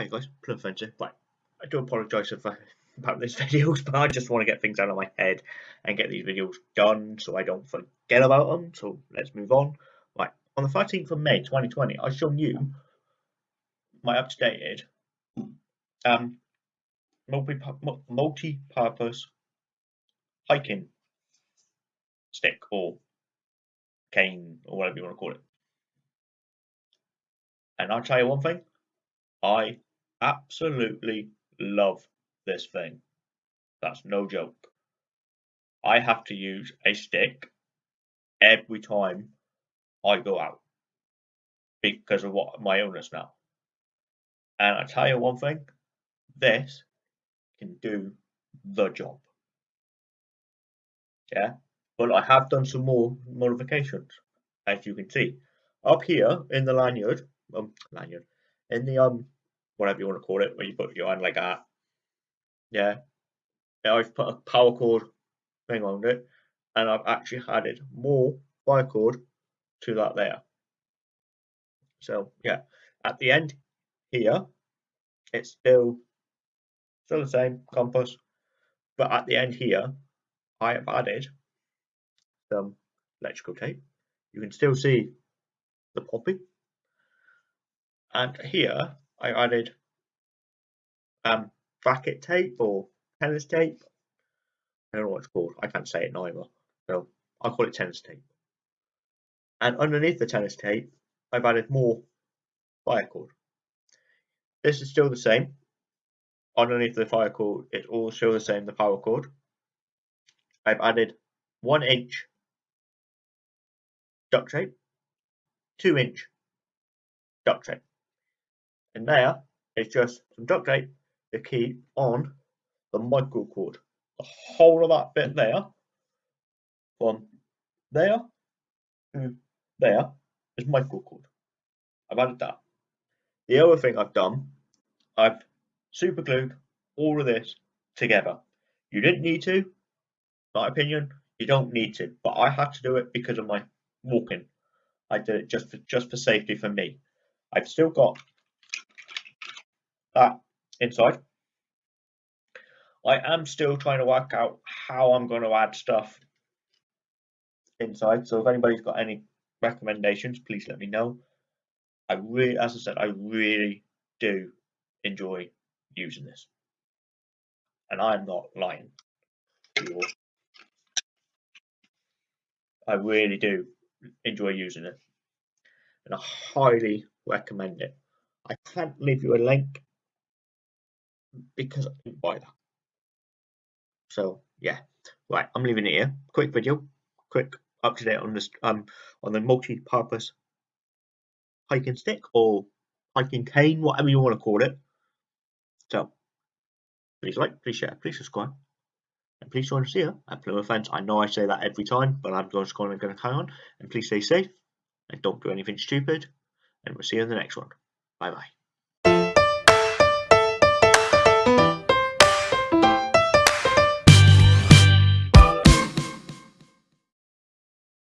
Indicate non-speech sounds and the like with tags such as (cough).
Hi guys, Plymouth Fencer. Right, I do apologise about this (laughs) videos, but I just want to get things out of my head and get these videos done so I don't forget about them. So let's move on. Right, on the 13th of May 2020, I've shown you my up-to-date um, multi-purpose hiking stick or cane or whatever you want to call it. And I'll tell you one thing, I absolutely love this thing. That's no joke. I have to use a stick every time I go out because of what my illness now. And I tell you one thing, this can do the job. Yeah, but I have done some more modifications, as you can see. Up here in the lanyard, um, lanyard, in the um whatever you want to call it, where you put your hand like that. Yeah. I've put a paracord thing on it, and I've actually added more wire cord to that there. So yeah, at the end here, it's still still the same compass, but at the end here, I have added some electrical tape. You can still see the popping and here I added um, bracket tape or tennis tape. I don't know what it's called. I can't say it neither. So I'll call it tennis tape. And underneath the tennis tape, I've added more fire cord. This is still the same. Underneath the fire cord, it's all still the same, the paracord. I've added one inch duct tape, two inch duct tape. And there is just some duct tape to keep on the micro cord. The whole of that bit there, from there to there, is micro cord. I've added that. The other thing I've done, I've super glued all of this together. You didn't need to, my opinion, you don't need to, but I had to do it because of my walking. I did it just for just for safety for me. I've still got that inside. I am still trying to work out how I'm going to add stuff inside. So if anybody's got any recommendations, please let me know. I really, as I said, I really do enjoy using this. And I'm not lying. I really do enjoy using it. And I highly recommend it. I can't leave you a link because I didn't buy that. So yeah, right, I'm leaving it here. Quick video, quick up to date on this um on the multi-purpose hiking stick or hiking cane, whatever you want to call it. So please like, please share, please subscribe, and please join us here at Plymouth Fence. I know I say that every time, but I'm just going to carry on. And please stay safe and don't do anything stupid. And we'll see you in the next one. Bye bye.